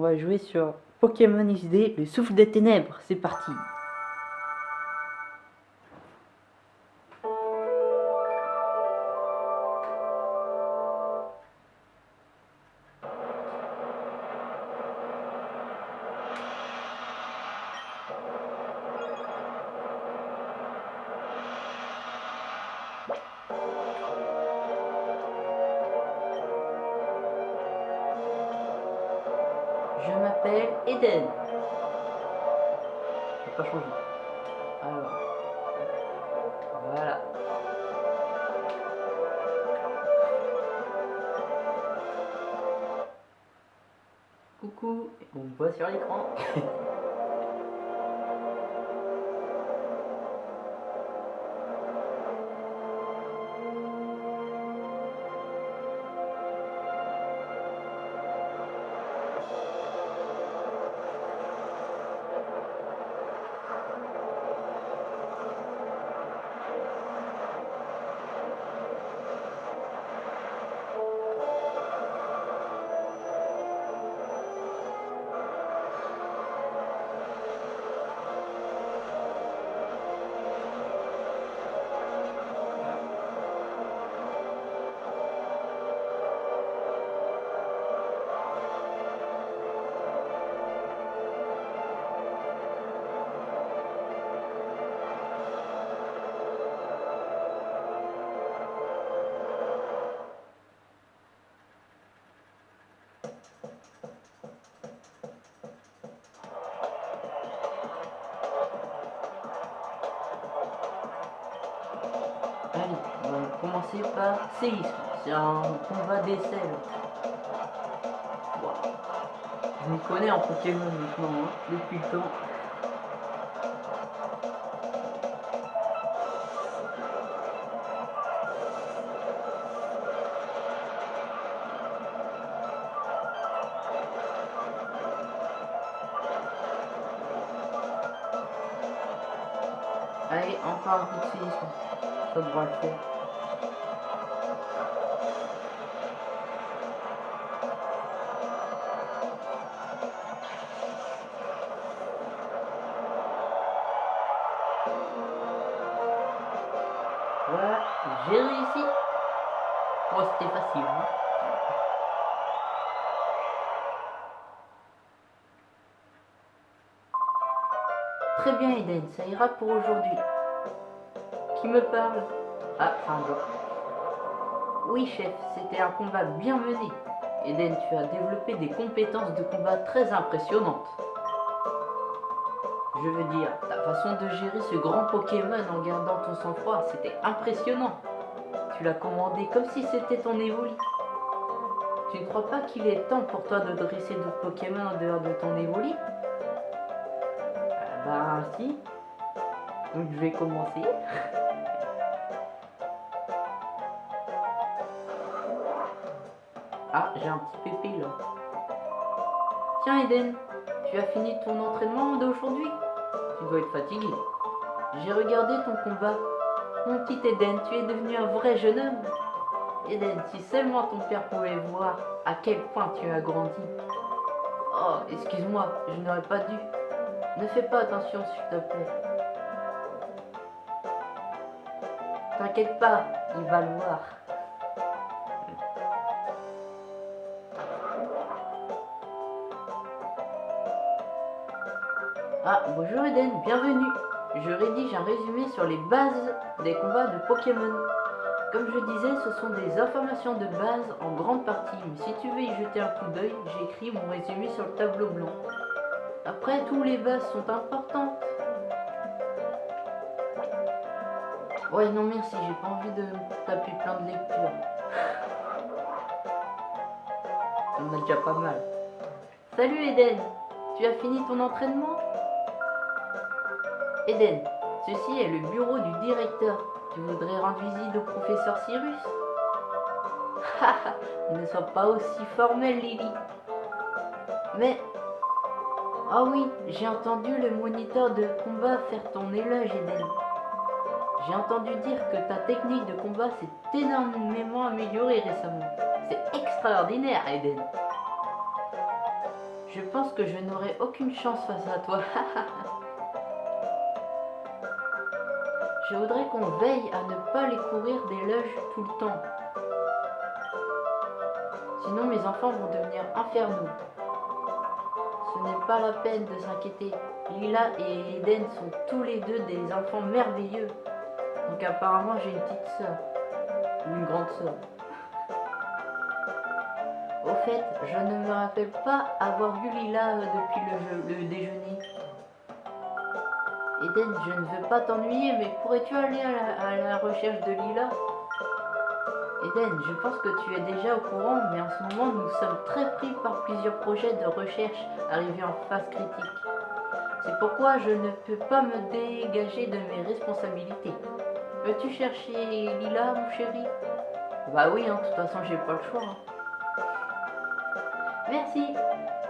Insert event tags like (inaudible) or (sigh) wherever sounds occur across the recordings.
On va jouer sur Pokémon XD, le souffle des ténèbres, c'est parti Je m'appelle Eden. Je vais pas changer. Alors. Voilà. Coucou, on me voit sur l'écran. (laughs) commencer par séisme. C'est un combat d'essai. Je m'y connais en Pokémon maintenant, hein, depuis le temps. Allez, encore un coup de séisme. Ça devra le faire. Ça ira pour aujourd'hui. Qui me parle? Ah, Fargo. Oui, chef, c'était un combat bien mené. Eden, tu as développé des compétences de combat très impressionnantes. Je veux dire, ta façon de gérer ce grand Pokémon en gardant ton sang-froid, c'était impressionnant. Tu l'as commandé comme si c'était ton évoli. Tu ne crois pas qu'il est temps pour toi de dresser d'autres Pokémon en dehors de ton évoli Ah Bah si. Donc je vais commencer. Ah, j'ai un petit pépé là. Tiens Eden, tu as fini ton entraînement d'aujourd'hui Tu dois être fatigué. J'ai regardé ton combat. Mon petit Eden, tu es devenu un vrai jeune homme. Eden, si seulement ton père pouvait voir à quel point tu as grandi. Oh, excuse-moi, je n'aurais pas dû. Ne fais pas attention s'il te plaît. T'inquiète pas, il va le voir. Ah, bonjour Eden, bienvenue. Je rédige un résumé sur les bases des combats de Pokémon. Comme je disais, ce sont des informations de base en grande partie, mais si tu veux y jeter un coup d'œil, j'ai écrit mon résumé sur le tableau blanc. Après, tous les bases sont importantes. Ouais, non merci, j'ai pas envie de taper plein de lectures. On a déjà pas mal. Salut Eden, tu as fini ton entraînement? Eden, ceci est le bureau du directeur. Tu voudrais rendre visite au professeur Cyrus? (laughs) Ne sois pas aussi formel, Lily. Mais... Ah oui, j'ai entendu le moniteur de combat faire ton éloge, Eden. J'ai entendu dire que ta technique de combat s'est énormément améliorée récemment. C'est extraordinaire, Eden. Je pense que je n'aurai aucune chance face à toi. (laughs) je voudrais qu'on veille à ne pas les courir des loges tout le temps. Sinon mes enfants vont devenir infernaux. Ce n'est pas la peine de s'inquiéter. Lila et Eden sont tous les deux des enfants merveilleux. Donc apparemment j'ai une petite soeur. Ou une grande soeur. (laughs) Au fait, je ne me rappelle pas avoir vu Lila euh, depuis le, déjeuner. Eden, je ne veux pas t'ennuyer, mais pourrais-tu aller à la recherche de Lila? Eden, je pense que tu es déjà au courant, mais en ce moment nous sommes très pris par plusieurs projets de recherche arrivés en phase critique. C'est pourquoi je ne peux pas me dégager de mes responsabilités. Veux-tu chercher Lila, mon chéri Bah oui, hein, de toute façon j'ai pas le choix. hein. Merci,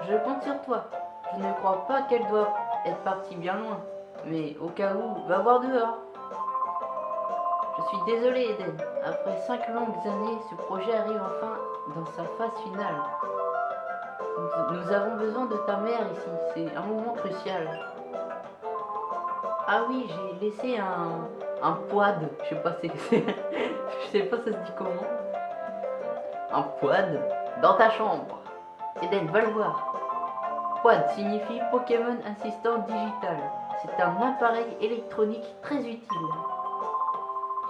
je compte sur toi. Je ne crois pas qu'elle doit être partie bien loin. Mais au cas où, va voir dehors. Je suis désolé Eden. Après cinq longues années, ce projet arrive enfin dans sa phase finale. Nous, nous avons besoin de ta mère ici. C'est un moment crucial. Ah oui, j'ai laissé un, un poid. Je sais pas si. (laughs) Je sais pas ça se dit comment. Un poid dans ta chambre. Eden, va le voir. Quad signifie Pokémon Assistant Digital. C'est un appareil électronique très utile.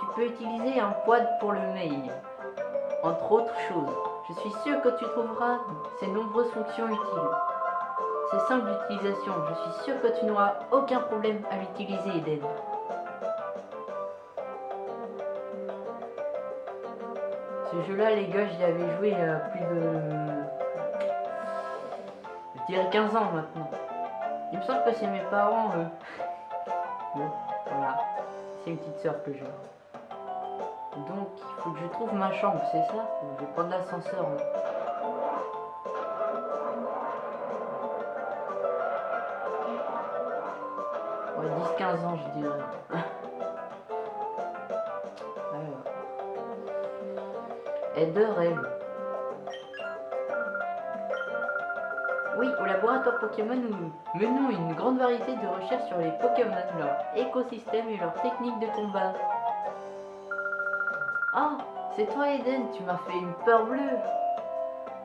Tu peux utiliser un quad pour le mail, entre autres choses. Je suis sûr que tu trouveras ces nombreuses fonctions utiles. C'est simple d'utilisation, je suis sûr que tu n'auras aucun problème à l'utiliser, Eden. Ce jeu-là, les gars, j'y avais joué il y a plus de... Je dirais 15 ans maintenant. Il me semble que c'est mes parents. Bon, voilà. C'est une petite soeur que j'ai. Donc, il faut que je trouve ma chambre, c'est ça? Je vais prendre l'ascenseur. Ouais, 10-15 ans, je dirais. Heather, elle. Oui, au laboratoire Pokémon, nous menons une grande variété de recherches sur les Pokémon, leur écosystème et leurs techniques de combat. Ah, c'est toi Eden, tu m'as fait une peur bleue.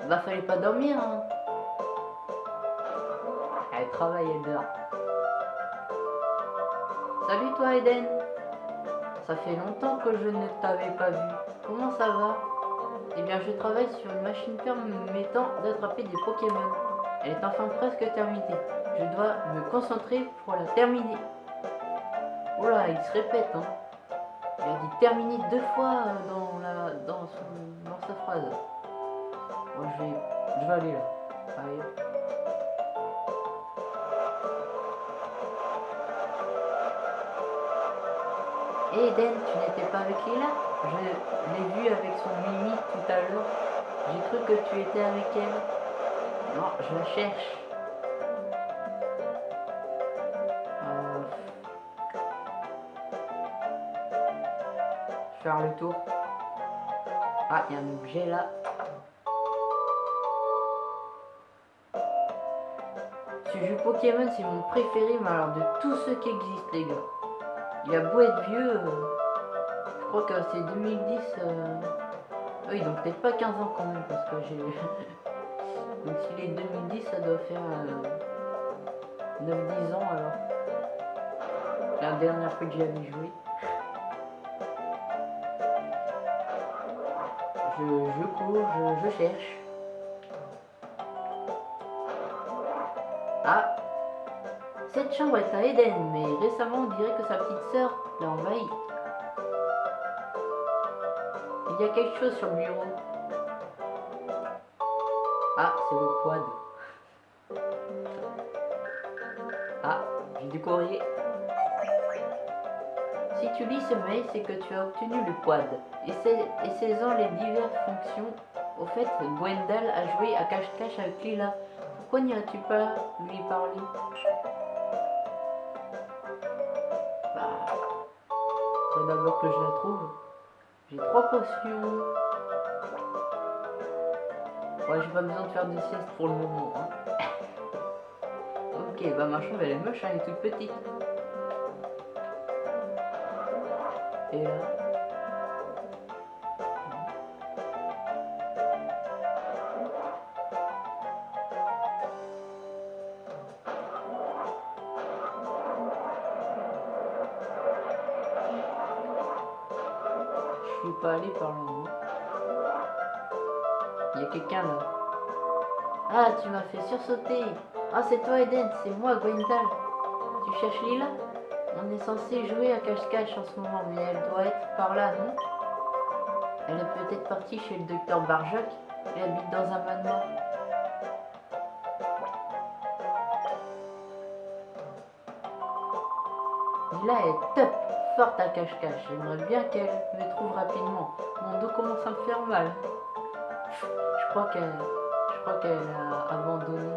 Bah fallait pas dormir, hein. Elle travaille, elle. Salut toi Eden. Ça fait longtemps que je ne t'avais pas vu. Comment ça va? Eh bien je travaille sur une machine permettant d'attraper des Pokémon. Elle est enfin presque terminée. Je dois me concentrer pour la terminer. Oh là, il se répète, hein. Il a dit terminer deux fois euh, dans, dans, dans sa phrase. Moi, je vais, je vais aller là. Allez. Eden, tu n'étais pas avec Lila Je l'ai vue avec son Mimi tout à l'heure. J'ai cru que tu étais avec elle. Non, je la cherche. Euh, faire le tour. Ah, il y a un objet là. Ce jeu Pokémon, c'est mon préféré, mais alors de tous ceux qui existent, les gars. Il a beau être vieux, euh, crois que c'est 2010. euh, Oui, donc peut-être pas 15 ans quand même, parce que j'ai. (laughs) donc s'il est 2010, ça doit faire euh, 9-10 ans alors. La dernière fois que j'y avais joué. Je, je cours, je, je cherche. Ah Cette chambre est à Eden, mais récemment on dirait que sa petite sœur l'a envahie. Il y a quelque chose sur le bureau. Ah, c'est le quad. Ah, j'ai du courrier. Si tu lis ce mail, c'est que tu as obtenu le quad. Et saisant les diverses fonctions, au fait, Gwendal a joué à cache-cache avec Lila. Pourquoi n'irais-tu pas lui parler Bah, faut d'abord que je la trouve. J'ai trois potions. Ouais, j'ai pas besoin de faire des siestes pour le moment. hein. (laughs) bah ma chambre elle est moche, hein, elle est toute petite. Et là. Suis pas allé par là. hein. Il y a quelqu'un là. Ah, tu m'as fait sursauter. Ah, c'est toi Eden, c'est moi Gwendal. Tu cherches Lila? On est censé jouer à cache-cache en ce moment, mais elle doit être par là, non? Elle est peut-être partie chez le docteur Barjac. Elle habite dans un manoir. Lila est top, forte à cache-cache. J'aimerais bien qu'elle me trouve rapidement. Mon dos commence à me faire mal. Je crois qu'elle, je crois qu'elle a abandonné.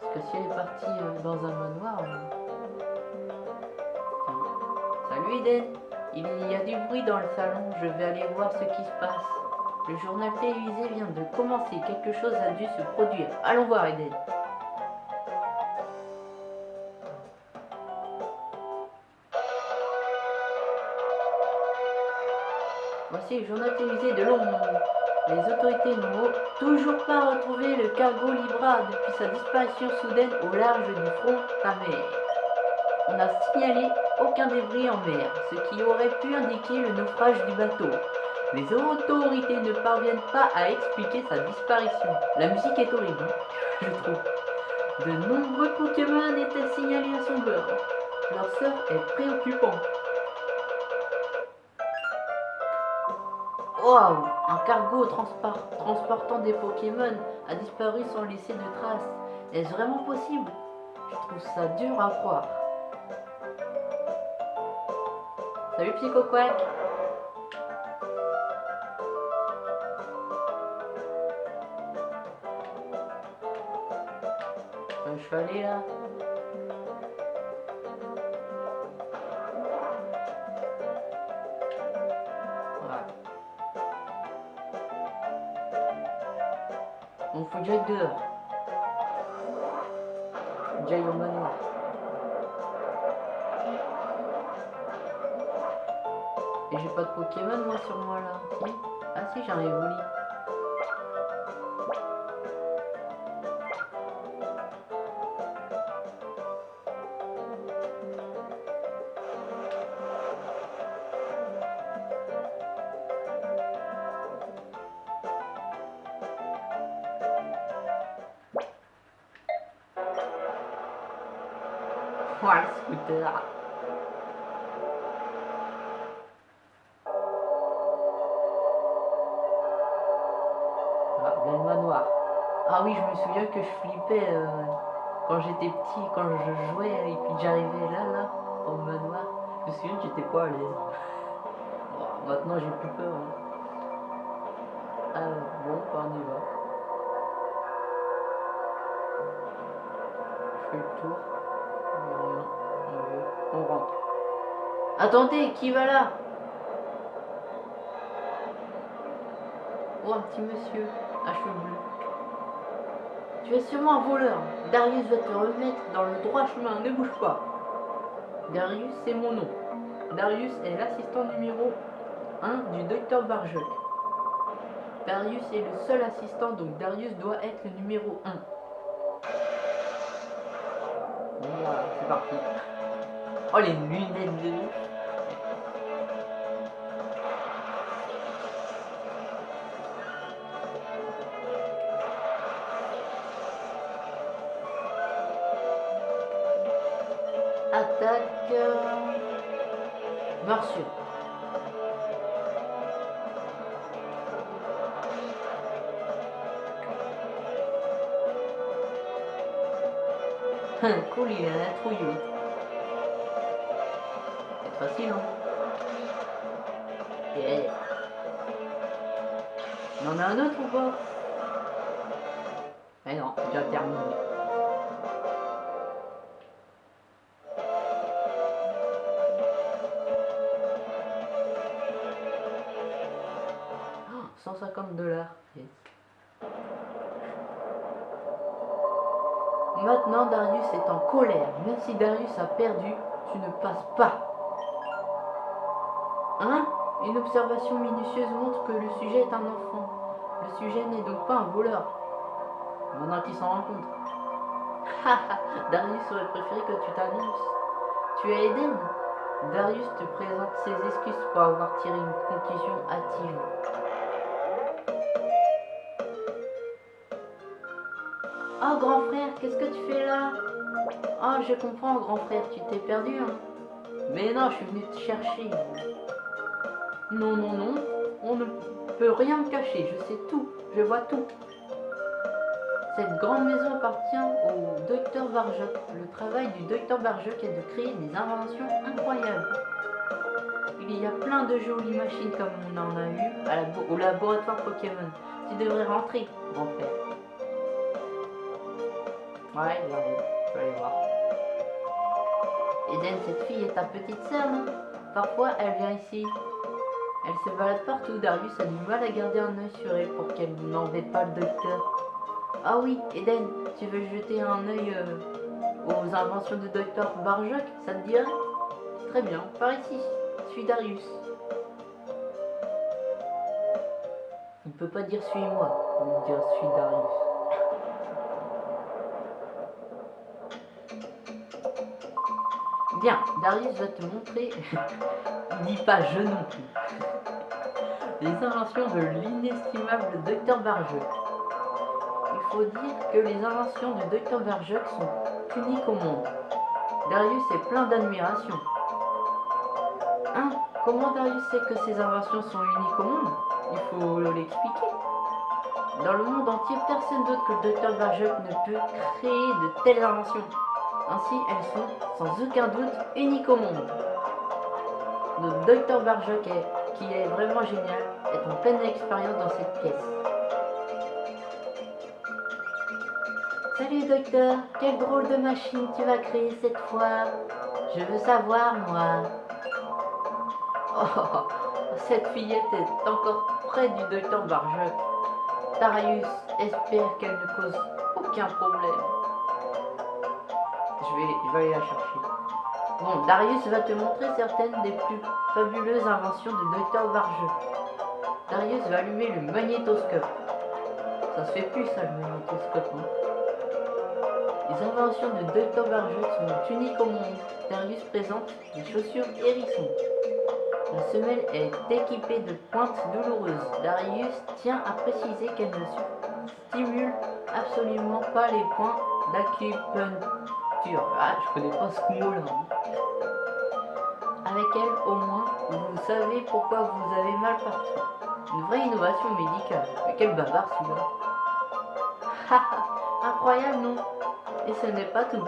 Parce que si elle est partie euh, dans un manoir. euh. Salut Eden. Il y a du bruit dans le salon. Je vais aller voir ce qui se passe. Le journal télévisé vient de commencer. Quelque chose a dû se produire. Allons voir Eden. Voici le journal télévisé de Londres. Les autorités n'ont toujours pas retrouvé le cargo Libra depuis sa disparition soudaine au large du front mer. On n'a signalé aucun débris en mer, ce qui aurait pu indiquer le naufrage du bateau. Les autorités ne parviennent pas à expliquer sa disparition. La musique est horrible, (laughs) je trouve. De nombreux Pokémon étaient signalés à son bord. Leur sort est préoccupant. Waouh Un cargo transportant des Pokémon a disparu sans laisser de traces. Est-ce vraiment possible? Je trouve ça dur à croire. Salut Psycho Quack Euh, Je suis allé là. Jack dehors. Jack au manoir. Et j'ai pas de Pokémon moi sur moi là. Ah si j'ai un Evoli. Le scooter. Ah, manoir. Ah oui, je me souviens que je flippais euh, quand j'étais petit, quand je jouais et puis j'arrivais là, là, au manoir. Je me souviens que j'étais pas à l'aise. Bon, maintenant j'ai plus peur. hein. Alors, bon, bah, on y va. Je fais le tour. Attendez, qui va là? Oh, un petit monsieur à cheveux bleus. Tu es sûrement un voleur. Darius va te remettre dans le droit chemin. Ne bouge pas. Darius, c'est mon nom. Darius est l'assistant numéro 1 du docteur Barjok. Darius est le seul assistant, donc Darius doit être le numéro 1. Voilà, c'est parti. Oh, les lunettes de ouf. Cool, il a un trouillou. C'est facile, hein Yeah. On en a un autre ou pas? Mais non, déjà terminé. Si Darius a perdu, tu ne passes pas. Hein? Une observation minutieuse montre que le sujet est un enfant. Le sujet n'est donc pas un voleur. Maintenant qu'il s'en rend compte. (laughs) Darius aurait préféré que tu t'annonces. Tu es Eden Darius te présente ses excuses pour avoir tiré une conclusion hâtive. Oh grand frère, qu'est-ce que tu fais là? Oh je comprends grand frère, tu t'es perdu hein Mais non, je suis venu te chercher. Non, non, non, on ne peut rien me cacher, je sais tout, je vois tout. Cette grande maison appartient au docteur Barjoc. Le travail du docteur Barjoc est de créer des inventions incroyables. Il y a plein de jolies machines comme on en a eu au laboratoire Pokémon. Tu devrais rentrer, grand frère. Ouais, j'arrive. Je vais aller voir. Eden, cette fille est ta petite sœur, non? Parfois, elle vient ici. Elle se balade partout. Darius a du mal à garder un œil sur elle pour qu'elle n'embête pas le docteur. Ah oui, Eden, tu veux jeter un œil euh, aux inventions de Dr Barjoc Ça te dirait? Très bien, par ici. Suis Darius. Il ne peut pas dire suis-moi, il dire suis Darius. Bien, Darius va te montrer. (laughs) il dit pas je non plus. Les inventions de l'inestimable Dr Barjoc faut dire que les inventions du docteur Verjoc sont uniques au monde. Darius est plein d'admiration. Hein? Comment Darius sait que ces inventions sont uniques au monde? Il faut l'expliquer. Dans le monde entier, personne d'autre que le docteur Verjoc ne peut créer de telles inventions. Ainsi, elles sont, sans aucun doute, uniques au monde. Notre docteur Barjoc, qui est vraiment génial, est en pleine expérience dans cette pièce. Salut docteur, quelle drôle de machine tu vas créer cette fois Je veux savoir moi. Oh, cette fillette est encore près du docteur Barjoc. Darius espère qu'elle ne cause aucun problème. Je vais, aller la chercher. Bon, Darius va te montrer certaines des plus fabuleuses inventions de docteur Barjoc. Darius va allumer le magnétoscope. Ça se fait plus ça le magnétoscope. Hein les inventions de Dr. Barjoc sont uniques au monde. Darius présente des chaussures hérissons. La semelle est équipée de pointes douloureuses. Darius tient à préciser qu'elle ne stimule absolument pas les points d'acupuncture. Ah, je connais pas ce mot-là. Avec elle, au moins, vous savez pourquoi vous avez mal partout. Une vraie innovation médicale. Mais quel bavard celui-là. Incroyable, non? Et ce n'est pas tout.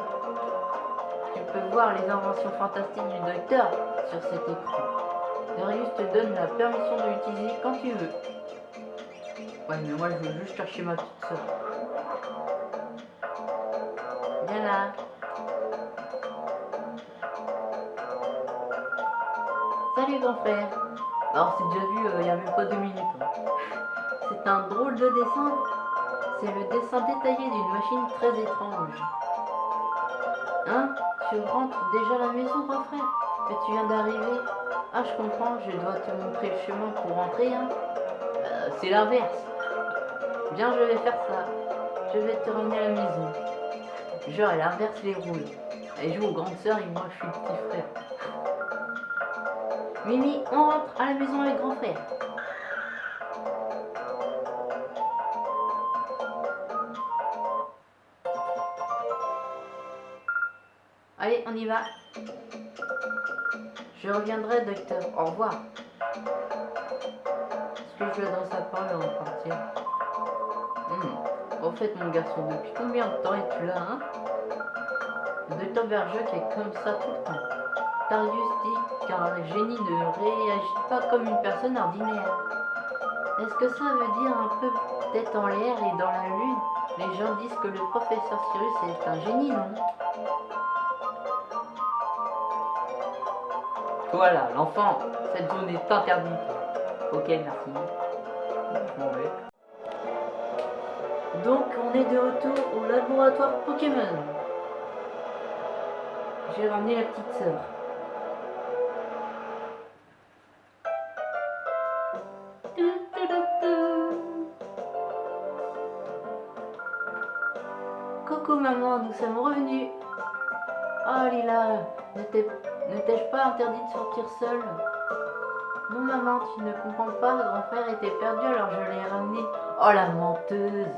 Tu peux voir les inventions fantastiques du docteur sur cet écran. Darius te donne la permission de l'utiliser quand tu veux. Ouais, mais moi je veux juste chercher ma petite soeur. Viens Salut grand frère. Alors c'est déjà vu, euh, il n'y a même pas deux minutes. Hein. C'est un drôle de dessin c'est le dessin détaillé d'une machine très étrange. Hein? Tu rentres déjà à la maison, grand frère? Mais tu viens d'arriver. Ah, je comprends, je dois te montrer le chemin pour rentrer, hein euh, C'est l'inverse. Bien, je vais faire ça. Je vais te ramener à la maison. Genre, elle inverse les rôles. Elle joue aux grandes sœurs et moi, je suis le petit frère. Mimi, on rentre à la maison avec grand frère. Allez, on y va. Je reviendrai, docteur. Au revoir. Est-ce que je lui adresse la parole avant de partir? Hmm. En fait, mon garçon, depuis combien de temps es-tu là, hein? Le docteur Bergerac est comme ça tout le temps. Darius dit qu'un génie ne réagit pas comme une personne ordinaire. Est-ce que ça veut dire un peu tête en l'air et dans la lune? Les gens disent que le professeur Cyrus est un génie, non? Voilà, l'enfant, cette zone est interdite. Ok, merci. Je m'en vais. Donc on est de retour au laboratoire Pokémon. J'ai ramené la petite sœur. Maman, nous sommes revenus. Oh Lila, ne t'ai-je pas interdit de sortir seule? Non maman, tu ne comprends pas, grand frère était perdu alors je l'ai ramené. Oh la menteuse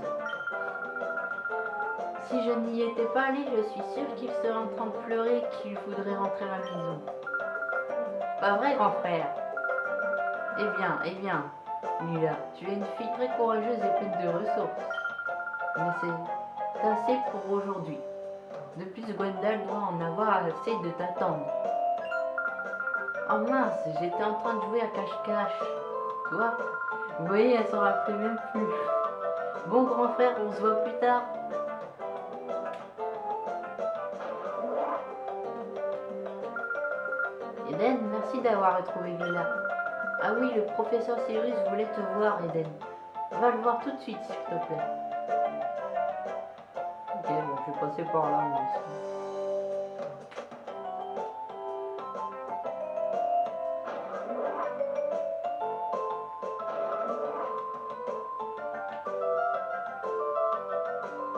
Si je n'y étais pas allée, je suis sûre qu'il serait en train de pleurer qu'il voudrait rentrer à la maison. Pas vrai grand frère? Eh bien, eh bien, Lila, tu es une fille très courageuse et pleine de ressources. Mais c'est assez pour aujourd'hui. De plus, Gwendal doit en avoir assez de t'attendre. Oh mince, j'étais en train de jouer à cache-cache. Toi Vous voyez, elle s'en rappelait même plus. Bon grand frère, on se voit plus tard. Eden, merci d'avoir retrouvé Lila. Ah oui, le professeur Cyrus voulait te voir, Eden. Va le voir tout de suite, s'il te plaît. Passer par là.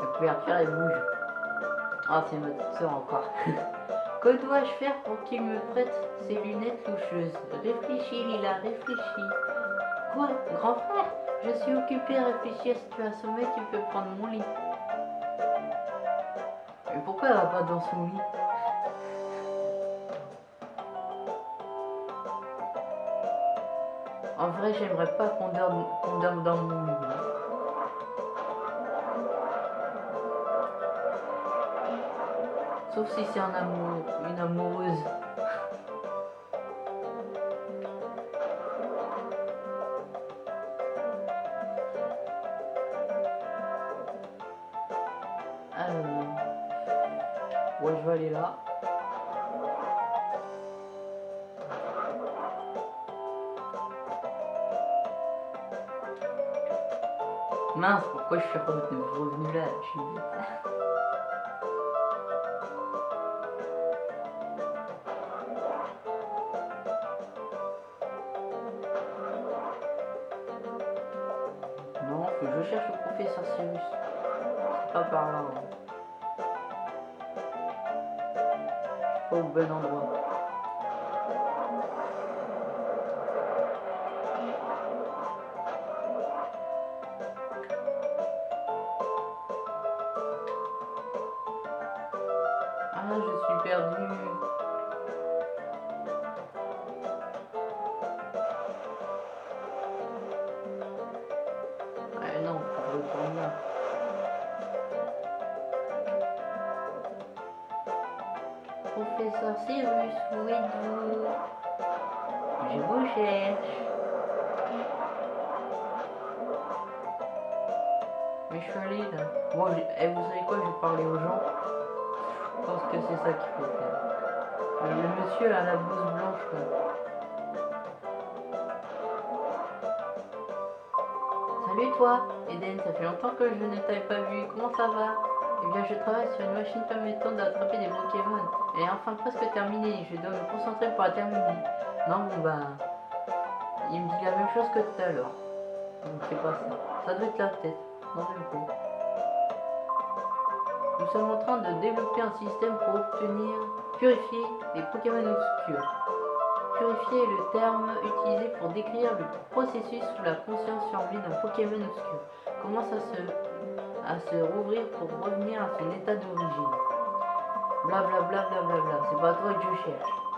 La couverture, elle bouge. Ah, c'est ma soeur encore. (laughs) que dois-je faire pour qu'il me prête ses lunettes loucheuses Réfléchis, Lila, réfléchis. Quoi Grand frère? Je suis occupée à réfléchir. Si tu as sommeil, tu peux prendre mon lit. Elle va pas dans son lit En vrai, j'aimerais pas qu'on dorme, qu'on dorme dans mon lit. Sauf si c'est un amour, une amoureuse. Pourquoi je suis revenu, revenu là Je suis. Non, faut que je cherche le professeur Cyrus. C'est pas par là. hein. Pas au bon endroit. Mais je suis allé là. Moi, j'ai- eh, vous savez quoi, je vais parler aux gens. Je pense que c'est ça qu'il faut faire. Euh, Le monsieur à la blouse blanche là. Salut toi, Eden, ça fait longtemps que je ne t'avais pas vu, comment ça va? Eh bien je travaille sur une machine permettant d'attraper des Pokémon. Elle est enfin presque terminée, je dois me concentrer pour la terminer. Non bon bah... Il me dit la même chose que tout à l'heure. Donc c'est pas ça. Ça doit être là peut-être. Nous sommes en train de développer un système pour obtenir, purifier les Pokémon obscurs. Purifier est le terme utilisé pour décrire le processus où la conscience survit d'un Pokémon obscur commence à se, à se rouvrir pour revenir à son état d'origine. Blablabla, blablabla. C'est pas toi que je cherche.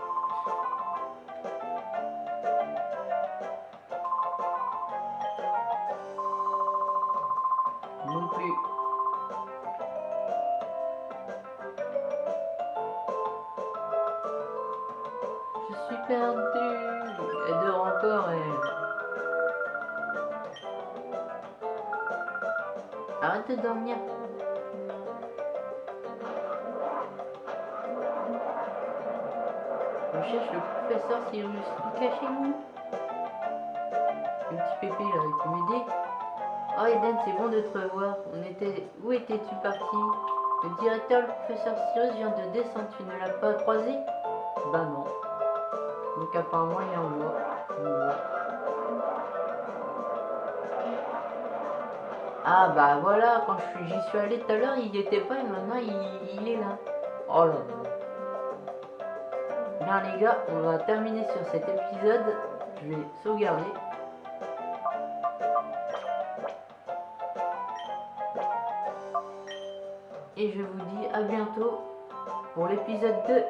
Le professeur Cyrus. Cachez-vous. Le petit pépé il peut m'aider. Oh Eden, c'est bon de te revoir. On était... Où étais-tu parti Le directeur, le professeur Cyrus vient de descendre. Tu ne l'as pas croisé? Bah non. Donc apparemment, il est en moi. Ah bah voilà, quand j'y suis allé tout à l'heure, il n'y était pas et maintenant il, il est là. Oh là là. Les gars, on va terminer sur cet épisode. Je vais sauvegarder. Et je vous dis à bientôt pour l'épisode 2.